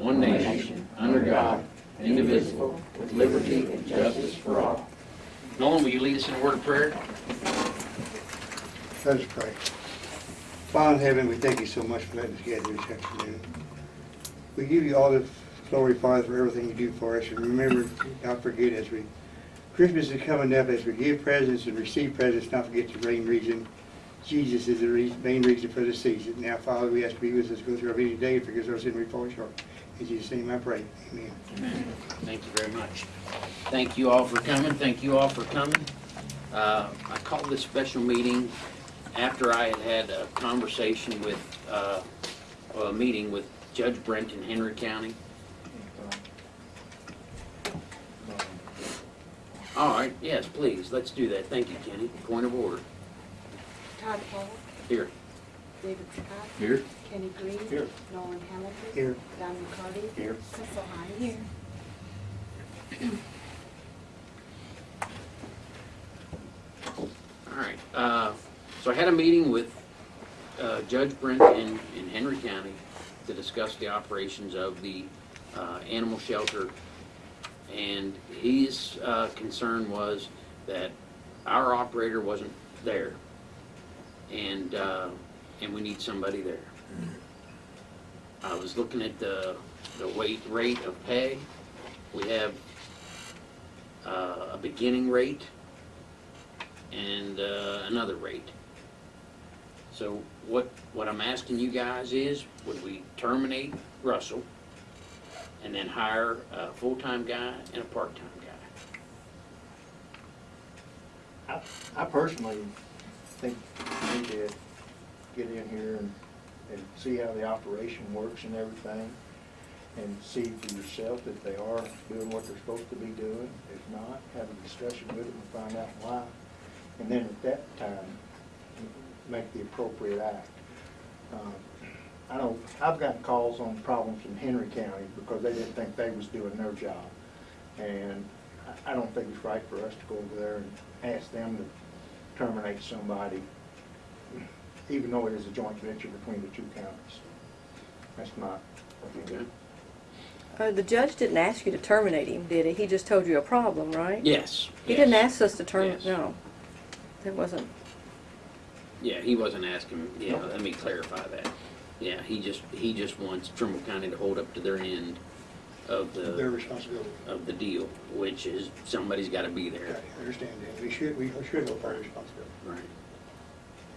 one nation, under God, indivisible, with liberty and justice for all. Nolan, will you lead us in a word of prayer? Let us pray. Father in heaven, we thank you so much for letting us gather this afternoon. We give you all the glory, Father, for everything you do for us. And remember, not forget as we, Christmas is coming up, as we give presents and receive presents, not forget the main reason. Jesus is the main reason for the season. Now, Father, we ask to be with us, go through our busy day, because our sin we fall short. In Jesus' name I pray. Amen. Thank you very much. Thank you all for coming, thank you all for coming. Uh, I called this special meeting after I had had a conversation with, uh, or a meeting with Judge Brent in Henry County. All right, yes, please, let's do that. Thank you, Kenny. Point of order. Todd Paul, Here. David Scott, Here. Kenny Green. Here. Nolan Hamilton. Here. Don McCarty. Here. Cecil Hines. Here. All right, uh, so I had a meeting with uh, Judge Brent in, in Henry County to discuss the operations of the uh, animal shelter. And his uh, concern was that our operator wasn't there. And, uh, and we need somebody there. I was looking at the, the weight rate of pay. We have uh, a beginning rate and uh, another rate. So what, what I'm asking you guys is, would we terminate Russell and then hire a full-time guy and a part-time guy? I, I personally think we to get in here and, and see how the operation works and everything, and see for yourself that they are doing what they're supposed to be doing. If not, have a discussion with them and find out why. And then at that time, make the appropriate act. Um, I know, I've gotten calls on problems from Henry County because they didn't think they was doing their job. And I don't think it's right for us to go over there and ask them to terminate somebody, even though it is a joint venture between the two counties. That's my opinion. Uh, the judge didn't ask you to terminate him, did he? He just told you a problem, right? Yes. He didn't ask us to terminate, Yes. no. That wasn't, Yeah, he wasn't asking, yeah, let me clarify that. Yeah, he just, he just wants Trimble County to hold up to their end of the Their the, responsibility. of the deal, which is somebody's gotta be there. I understand that. We should, we should hold our responsibility. Right,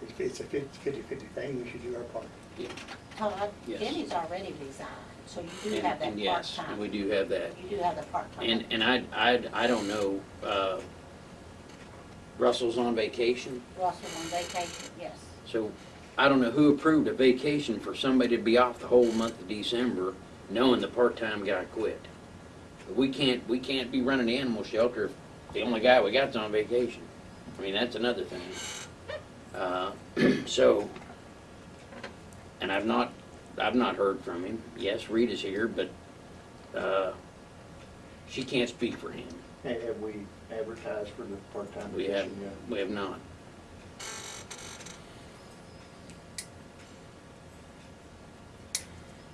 It's- It's a fifty-fifty thing, we should do our part. yeah. Todd, Yes. Kenny's already resigned, so you do And- have that and yes, And we do have that. You do have the part-time. And, and I, I, I don't know, uh, Russell's on vacation, Russell's on vacation, yes. so I don't know who approved a vacation for somebody to be off the whole month of December, knowing the part-time guy quit. We can't, we can't be running the animal shelter if the only guy we got's on vacation. I mean, that's another thing. Uh, so, and I've not, I've not heard from him. Yes, Rita's here, but, uh, she can't speak for him. Ha- Have we advertised for the part-time We have, position yet? we have not.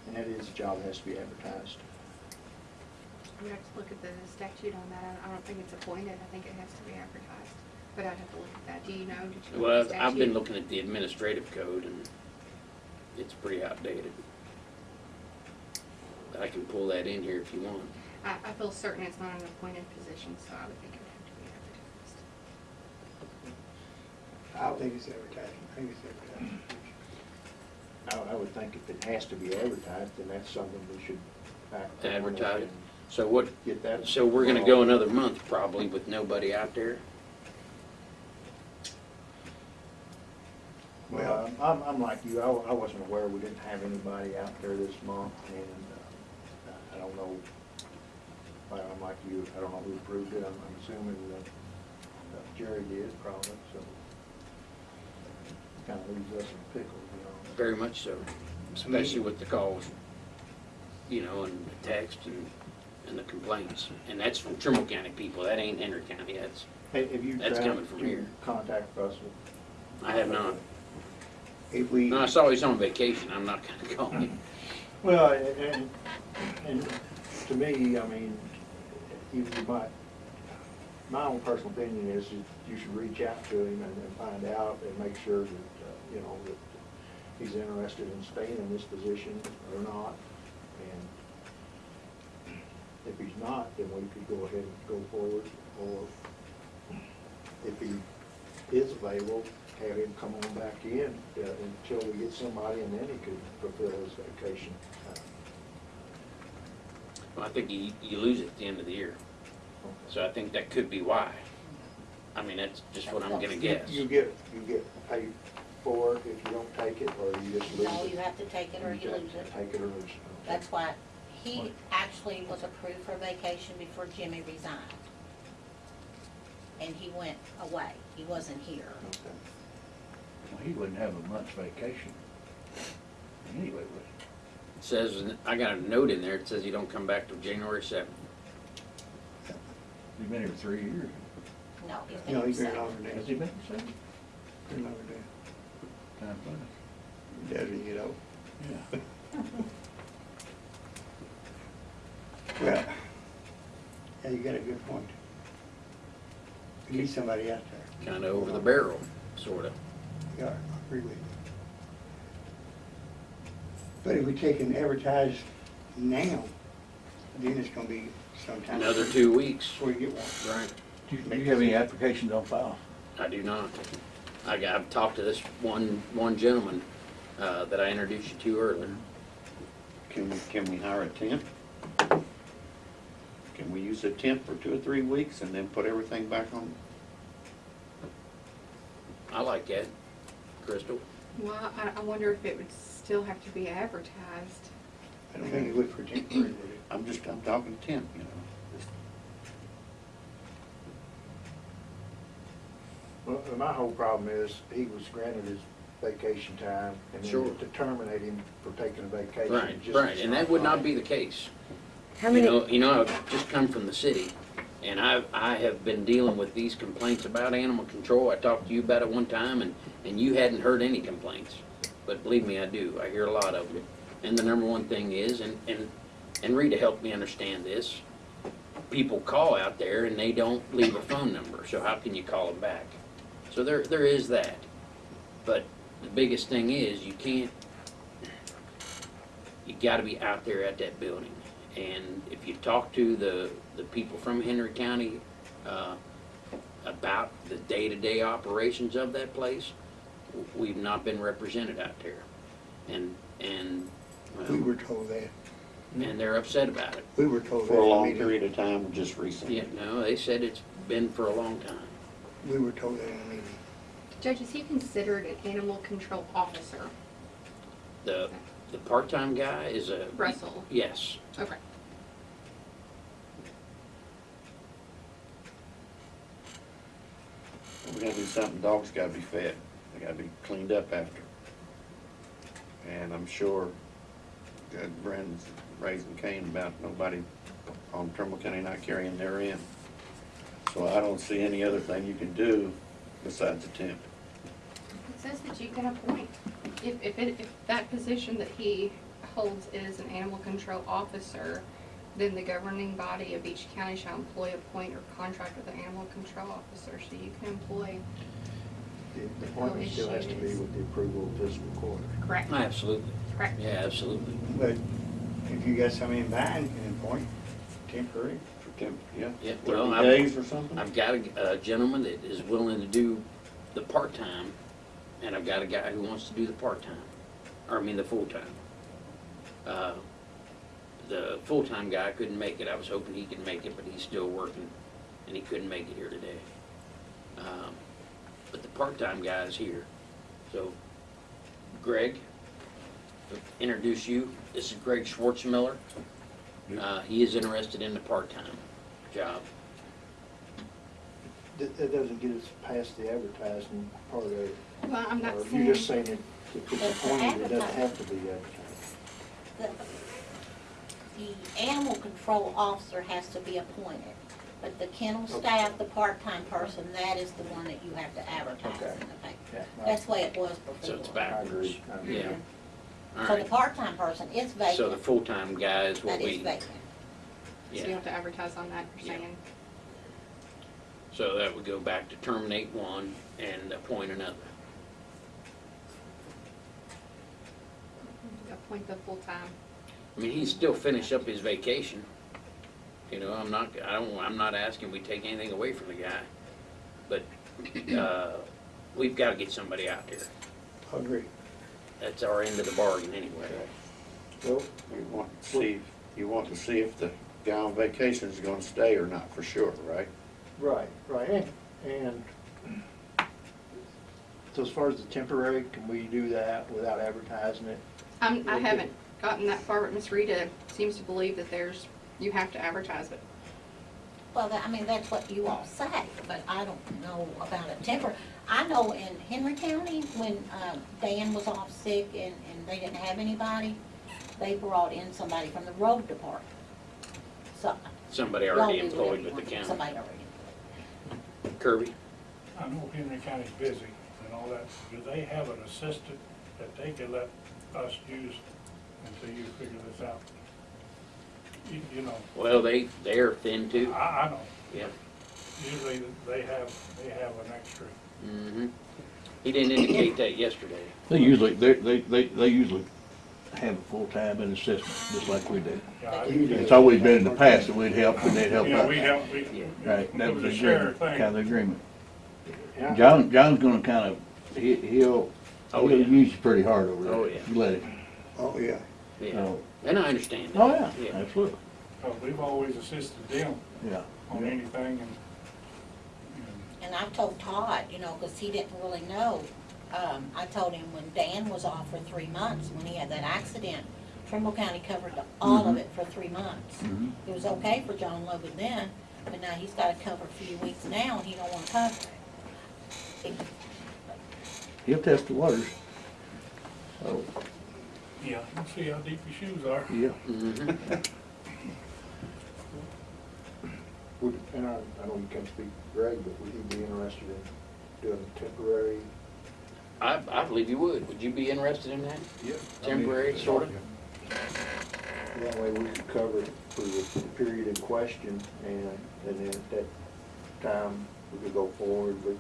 And that is a job that has to be advertised. We'd have to look at the statute on that. I- I don't think it's appointed. I think it has to be advertised. But I'd have to look at that. Do you know? Did you look Well, at the I've been statute? looking at the administrative code and it's pretty outdated. But I can pull that in here if you want. I, I feel certain it's not an appointed position, so I would think it would have to be advertised. I don't think it's advertising, I think it's advertising. I, I would think if it has to be advertised, then that's something we should act on Advertise. and So what, Get that. so we're gonna go another month probably with nobody out there? I'm, I'm like you, I, I wasn't aware we didn't have anybody out there this month, and, uh, I don't know, well, I'm like you, I don't know who approved it, I'm, I'm assuming that uh, Jerry did probably, so. It kinda leaves us in pickle, you know. Very much so, especially with the calls, you know, and the text and, and the complaints. And that's from Trimble County people, that ain't Henry County, that's, Hey, have you That's tried coming from to here. Contact Russell. I have not. If we, No, I saw he's on vacation, I'm not gonna call him. Well, and, and to me, I mean, you, you might, my own personal opinion is that you should reach out to him and, and find out and make sure that, uh, you know, that he's interested in staying in this position or not. And if he's not, then we could go ahead and go forward, or if he is available, have him come on back in uh, until we get somebody, and then he could fulfill his vacation. time. Well, I think you, you lose it at the end of the year. So I think that could be why. I mean, that's just what I'm gonna guess. You get, you get paid for it if you don't take it, or you just lose it? No, you have to take it or you lose it. Take it or lose it. That's why he actually was approved for vacation before Jimmy resigned. And he went away. He wasn't here. Okay. Well, he wouldn't have a month's vacation. Anyway, would It Says, I got a note in there, it says you don't come back till January seventh. he? He's been here three years. No, he's You know, been he's been himself. longer Has than, he been here seven? been longer than, Time flies. doesn't, you know? Yeah. Well, yeah, you got a good point. You need somebody out there. Kinda over the barrel, sorta. Yeah, I agree with you. But if we take and advertise now, then it's gonna be sometime. Another two weeks, Before you get one. right? Do you, do you have any applications on file? I do not. I, I've talked to this one, one gentleman, uh, that I introduced you to earlier. Can we, can we hire a temp? Can we use a temp for two or three weeks and then put everything back on? I like that, Crystal. Well, I, I wonder if it would still have to be advertised. I don't think it would for temporary, would it? I'm just, I'm talking temp, you know. Well, my whole problem is, he was granted his vacation time, and Sure. then to terminate him for taking a vacation. Right, just right, and that would not right. be the case. How You know, you know, I've just come from the city, and I, I have been dealing with these complaints about animal control. I talked to you about it one time, and, and you hadn't heard any complaints. But believe me, I do. I hear a lot of them. And the number one thing is, and, and, and Rita helped me understand this, people call out there and they don't leave a phone number, so how can you call them back? So there, there is that. But the biggest thing is, you can't, you gotta be out there at that building. And if you talk to the, the people from Henry County, uh, about the day-to-day operations of that place, we've not been represented out there. And, and, We were told that. and they're upset about it. We were told that. For a long meeting. period of time, just recently. Yeah, no, they said it's been for a long time. We were told that in a meeting. Judge, is he considered an animal control officer? The, the part-time guy is a. Russell? Yes, Okay. We gotta do something, dogs gotta be fed, they gotta be cleaned up after. And I'm sure Judge Brandon's raising Cain about nobody on Trimble County not carrying their in. So I don't see any other thing you can do besides a temp. It says that you can appoint. If, if it, if that position that he holds is an animal control officer, then the governing body of each county shall employ, appoint, or contract with an animal control officer, so you can employ, The the appointment still has to be with the approval of fiscal court. correct? Oh, absolutely. Correct. Yeah, absolutely. But if you got somebody in mind, you can appoint temporary. For temp, yeah, Yeah, well, thirty I've- days or something? I've got a, a gentleman that is willing to do the part-time, and I've got a guy who wants to do the part-time, or I mean the full-time. Uh, The full-time guy couldn't make it, I was hoping he could make it, but he's still working, and he couldn't make it here today. Um, But the part-time guy is here, so Greg, introduce you, this is Greg Schwartzmiller. Uh, he is interested in the part-time job. That, that doesn't get us past the advertising part of it. Well, I'm not Or saying. You're just saying it, if it's It's appointed, it doesn't have to be advertised. The, the animal control officer has to be appointed, but the kennel staff, the part-time person, that is the one that you have to advertise Okay. in the paper. Yeah, That's the way it was before. So it's I backwards. agree. I agree. Yeah. all So the right. part-time person is So the vacant, full-time guy is what that is we, vacant. So you yeah. have to advertise on that, you're Yeah. saying? So that would go back to terminate one and appoint another. Appoint the full-time. I mean, he's still finished up his vacation. You know, I'm not, I don't, I'm not asking we take anything away from the guy. But, uh, we've gotta get somebody out there. I agree. That's our end of the bargain anyway. Well, You want to see, you want to see if the guy on vacation is gonna stay or not, for sure, right? right, right, and, and so as far as the temporary, can we do that without advertising it? I'm, I haven't gotten that far, but Miss Rita seems to believe that there's, you have to advertise it. Well, that, I mean, that's what you all say, but I don't know about a temper. I know in Henry County, when, um, Dan was off sick and, and they didn't have anybody, they brought in somebody from the road department. So. Somebody y'all already do employed whatever with the want. county. Somebody already. Kirby? I know Henry County's busy and all that. Do they have an assistant that they could let us use until you figure this out? You, you know, Well, they, they're thin too. I, I know, Yeah. usually they have, they have an extra. Mm-hmm. He didn't indicate that yesterday. They usually, they, they, they, they usually have a full-time and assistant, just like we do. Yeah, I- It's always been in the past that we'd help and they'd help You know, out. we help, we, Right, that was was the a shared thing. kind of agreement. Yeah. John, John's gonna kind of, he, he'll, Oh, he'll yeah. use you pretty hard over there. Oh, yeah. You let him. Oh, yeah. Yeah. So- And I understand that. Oh, yeah, Yeah. absolutely, uh, we've always assisted them yeah. on anything and, and And I told Todd, you know, because he didn't really know, um, I told him when Dan was off for three months, when he had that accident, Trimble County covered the- all of it for three months. Mhm. It was okay for John Logan then, but now he's gotta cover a few weeks now, and he don't wanna cover it. He'll test the waters. So, yeah, we'll see how deep your shoes are. yeah. Mhm. Would, and I, I know you can't speak for Greg, but would you be interested in doing temporary? I, I believe you would. Would you be interested in that? Yeah. Temporary, sort of? That way we could cover it for the period in question and, and then at that time, we could go forward with,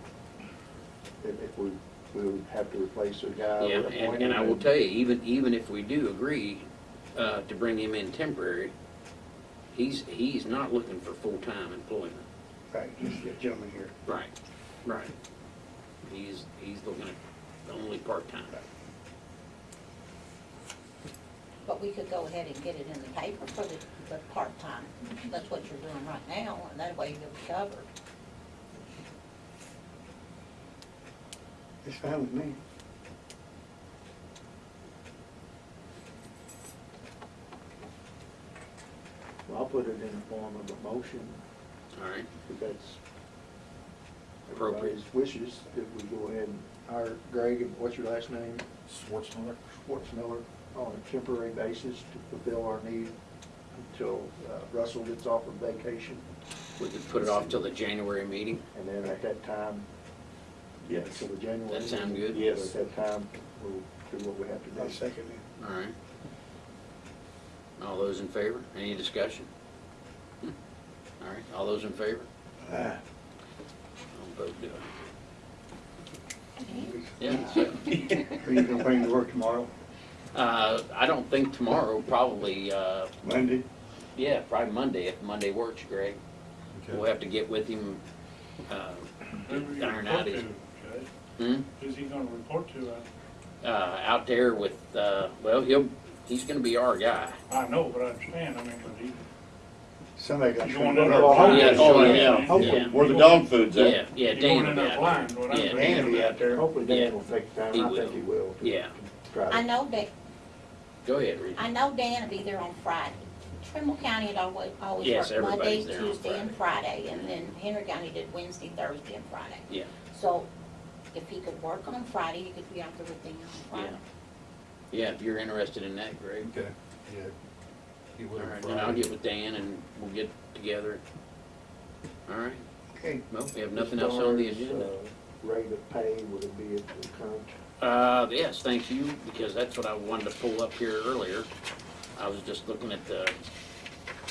if, if we, we would have to replace a guy. Yeah, with and, and I will tell you, even, even if we do agree, uh, to bring him in temporary, he's, he's not looking for full-time employment. Right, this gentleman here. Right, right. He's, he's looking at only part-time. But we could go ahead and get it in the paper for the, the part-time. That's what you're doing right now, and that way you'll be covered. It's fine with me. Well, I'll put it in the form of a motion, All right, if that's Appropriate. everybody's wishes, if we go ahead and hire Greg, and what's your last name? Schwarzenegger. Schwartzmiller, on a temporary basis to fulfill our need until uh, Russell gets off of vacation. we could put it off till the January meeting. And then at that time, Yes. until the January. That sound good? Yes. At that time, we'll do what we have to I'll do. second it. All right. All those in favor? Any discussion? Hmm. All right, all those in favor? Ah, I'll vote do. Yeah, so, Are you gonna bring to work tomorrow, uh, I don't think tomorrow, probably, uh, Monday? yeah, probably Monday, if Monday works, Greg. We'll have to get with him, uh, Who iron out his, to, Judge? Hmm? Who's he gonna report to? uh, out there with, uh, well, he'll, he's gonna be our guy. I, I know, but I understand, I mean, but he, Somebody got. You going in Oh, there? Yeah, oh, yeah, Hopefully- yeah. Where the dog food's Yeah, at. yeah, you Dan going will in be there out blind, there. what I'm Yeah, saying. Dan will be out there. Hopefully Yeah. Dan will take the time, He I think will. he will. to Yeah. Try I know that, Go ahead, Reed. I know Dan will be there on Friday. Trimble County had always, always Yes, worked Monday, everybody's there on Tuesday, and Friday, and then Henry County did Wednesday, Thursday, and Friday. Yeah. So if he could work on Friday, he could be out there with Dan on Friday. Yeah, if you're interested in that, Greg. Okay, yeah. He All will right, then I'll get with Dan and we'll get together. All right, Okay, well, we have as nothing else on the far as, agenda. uh, Rate of pay, would it be at the current Uh, yes, thank you, because that's what I wanted to pull up here earlier. I was just looking at the,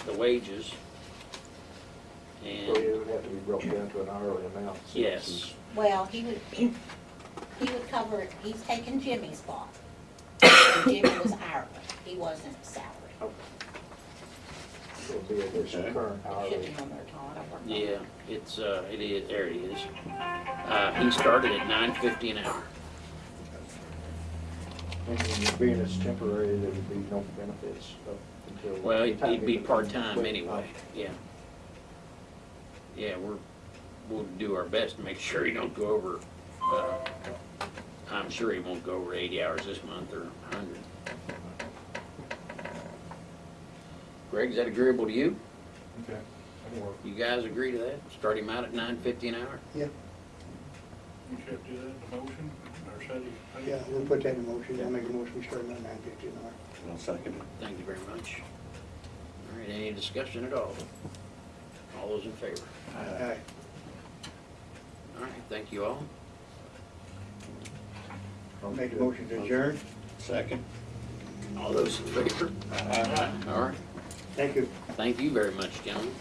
the wages. So And, it would have to be broken down to an hourly amount. since yes, it's- Well, he would, he would cover, it. he's taking Jimmy's spot. Jimmy was hourly, he wasn't salary. It would be at this Okay. current Should hourly. be on there, Todd, I worked on it. yeah, it's, uh, it is, there it is. Uh, he started at nine fifty an hour. And being it's temporary, there would be no benefits up until. Well, the he'd he'd be part-time anyway, yeah. Yeah, we're, we'll do our best to make sure he don't go over, uh, I'm sure he won't go over eighty hours this month or hundred. Greg, is that agreeable to you? Okay. That'll work. You guys agree to that? Start him out at nine fifty an hour? You should do that in the motion, or should he? Yeah, we'll put that in motion, I'll make a motion, we start him at nine fifty an hour. I'll second it. Thank you very much. All right, any discussion at all? All those in favor? Aye. All right, thank you all. I'll make the motion to adjourn, Second. All those in favor? All right, thank you. thank you very much, gentlemen.